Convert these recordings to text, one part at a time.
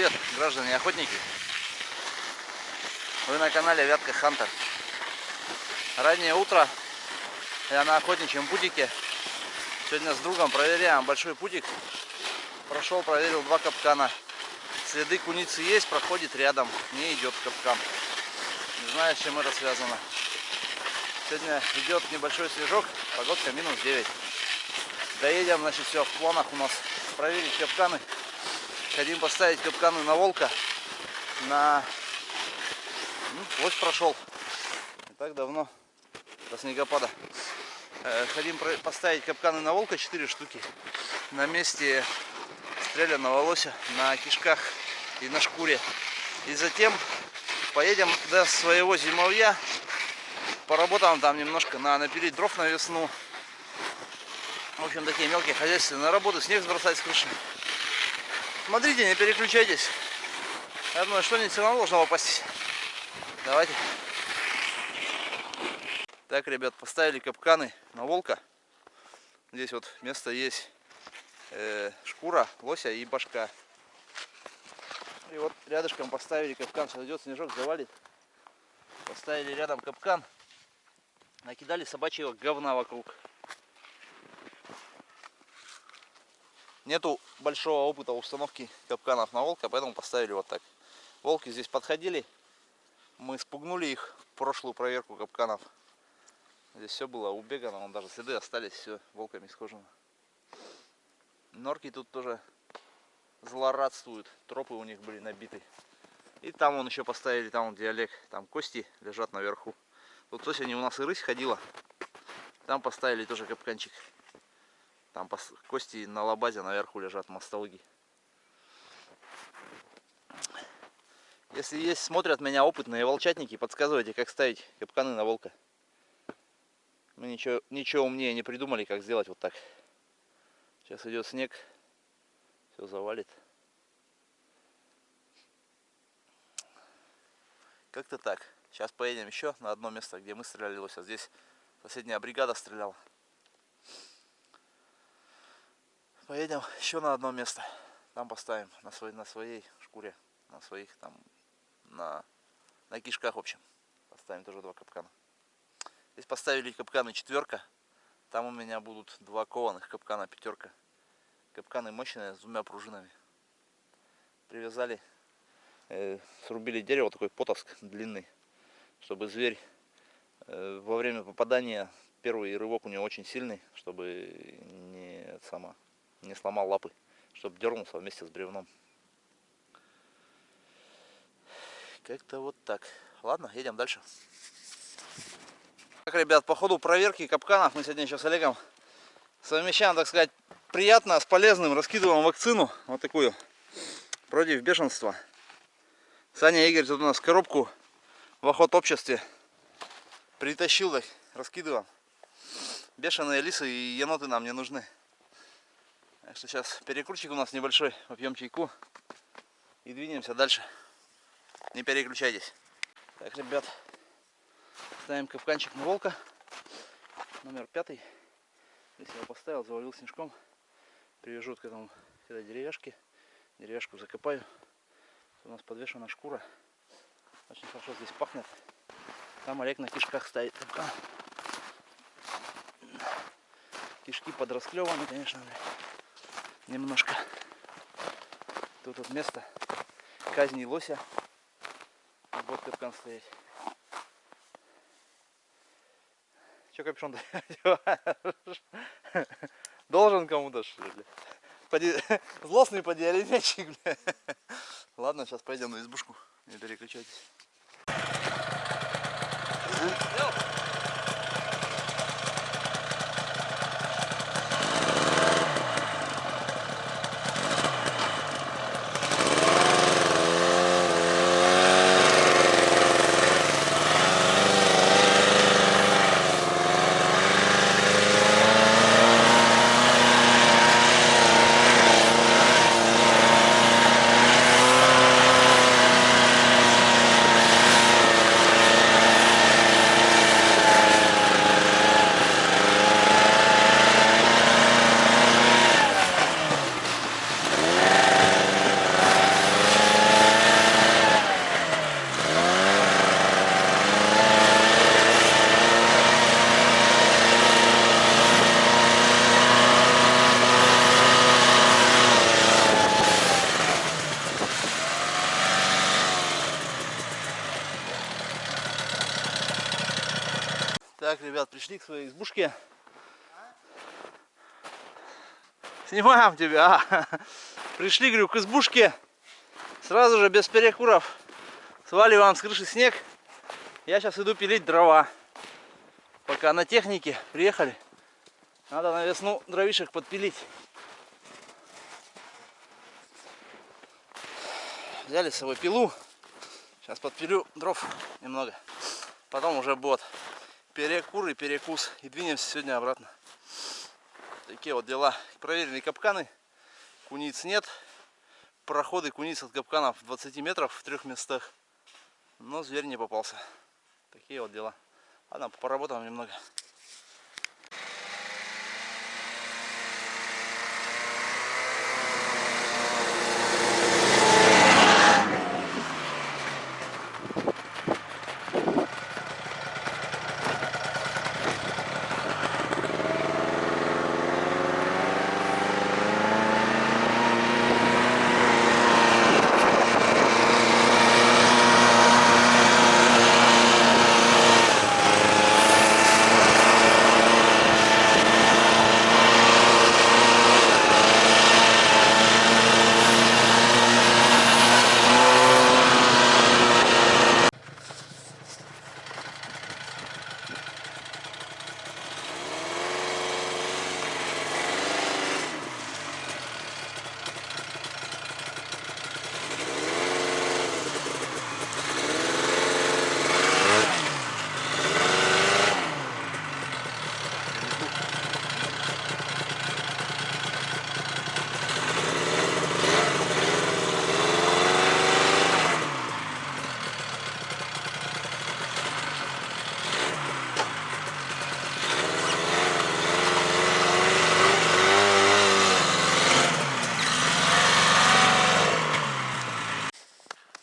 привет, граждане охотники! Вы на канале Вятка Хантер. Раннее утро, я на охотничьем путике. Сегодня с другом проверяем большой путик. Прошел, проверил два капкана. Следы куницы есть, проходит рядом, не идет капкан. Не знаю, с чем это связано. Сегодня идет небольшой снежок, погодка минус 9. Доедем, значит, все в планах у нас проверить капканы. Хотим поставить капканы на волка, на ну, лось прошел. Не так давно, до снегопада. Э, хотим поставить капканы на волка 4 штуки. На месте стрелянного лося, на кишках и на шкуре. И затем поедем до своего зимовья. Поработаем там немножко на напилить дров на весну. В общем, такие мелкие хозяйственные работы. Снег сбросать с крыши. Смотрите, не переключайтесь. Я думаю, что-нибудь все равно должно попасть. Давайте. Так, ребят, поставили капканы на волка. Здесь вот место есть э, шкура, лося и башка. И вот рядышком поставили капкан. Сейчас идет снежок, завалит. Поставили рядом капкан. Накидали собачьего говна вокруг. Нету большого опыта установки капканов на волка, поэтому поставили вот так. Волки здесь подходили. Мы спугнули их в прошлую проверку капканов. Здесь все было убегано, вон даже следы остались, все волками схожено. Норки тут тоже злорадствуют, тропы у них были набиты. И там он еще поставили, там где Олег, там кости лежат наверху. Тут сегодня у нас и рысь ходила. Там поставили тоже капканчик. Там кости на лабазе наверху лежат мостологи. Если есть, смотрят меня опытные волчатники, подсказывайте, как ставить капканы на волка. Мы ничего, ничего умнее не придумали, как сделать вот так. Сейчас идет снег, все завалит. Как-то так. Сейчас поедем еще на одно место, где мы стреляли лося. Здесь соседняя бригада стреляла. Поедем еще на одно место. Там поставим на, своей, на своей шкуре, на своих там, на, на кишках, в общем. Поставим тоже два капкана. Здесь поставили капканы четверка. Там у меня будут два кованых капкана пятерка. Капканы мощные с двумя пружинами. Привязали, э, срубили дерево, такой потовск длинный, чтобы зверь э, во время попадания, первый рывок у него очень сильный, чтобы не сама не сломал лапы, чтобы дернулся вместе с бревном. Как-то вот так. Ладно, едем дальше. Так, ребят, по ходу проверки капканов мы сегодня еще с Олегом совмещаем, так сказать, приятно с полезным. Раскидываем вакцину, вот такую, против бешенства. Саня Игорь тут у нас коробку в охот обществе притащил, так, раскидываем. Бешеные лисы и еноты нам не нужны. Так что сейчас перекрутчик у нас небольшой, попьем чайку и двинемся дальше. Не переключайтесь. Так, ребят, ставим капканчик на волка. Номер пятый. Здесь его поставил, завалил снежком. Привяжу к этому к этой деревяшке. Деревяшку закопаю. У нас подвешена шкура. Очень хорошо здесь пахнет. Там Олег на кишках стоит. Кишки подрасклеваны, конечно немножко. Тут вот место казни лося. Вот капкан стоять. Че капюшон Должен кому-то что ли? Поди... Злостный подиалетчик, бля. Ладно, сейчас пойдем на избушку. Не переключайтесь. Так, ребят, пришли к своей избушке. Снимаем тебя. а. Пришли, говорю, к избушке. Сразу же без перекуров. Сваливаем с крыши снег. Я сейчас иду пилить дрова. Пока на технике приехали. Надо на весну дровишек подпилить. Взяли с собой пилу. Сейчас подпилю дров немного. Потом уже будет перекур и перекус. И двинемся сегодня обратно. Такие вот дела. Проверили капканы. Куниц нет. Проходы куниц от капканов 20 метров в трех местах. Но зверь не попался. Такие вот дела. Ладно, поработаем немного.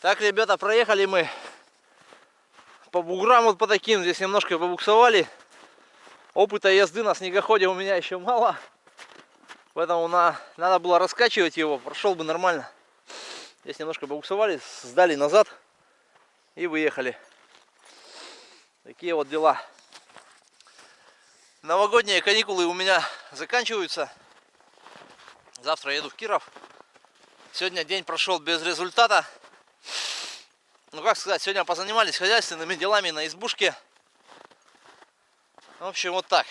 Так, ребята, проехали мы по буграм вот по таким. Здесь немножко побуксовали. Опыта езды на снегоходе у меня еще мало. Поэтому на, надо было раскачивать его, прошел бы нормально. Здесь немножко побуксовали, сдали назад и выехали. Такие вот дела. Новогодние каникулы у меня заканчиваются. Завтра еду в Киров. Сегодня день прошел без результата. Ну как сказать, сегодня позанимались хозяйственными делами на избушке. В общем, вот так.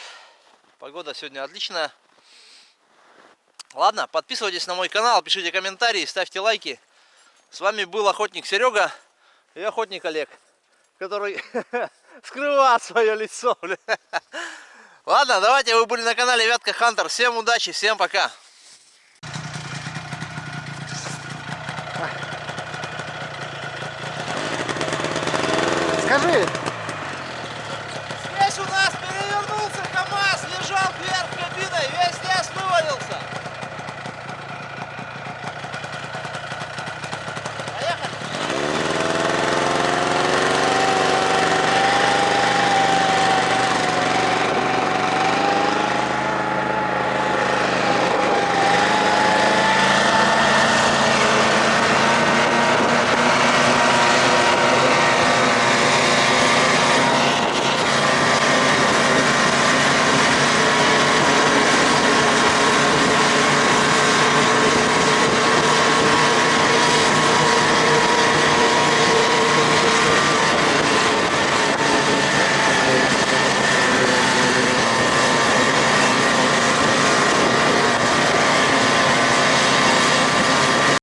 Погода сегодня отличная. Ладно, подписывайтесь на мой канал, пишите комментарии, ставьте лайки. С вами был охотник Серега и охотник Олег, который скрывает свое лицо. Ладно, давайте, вы были на канале Вятка Хантер. Всем удачи, всем пока. Скажи,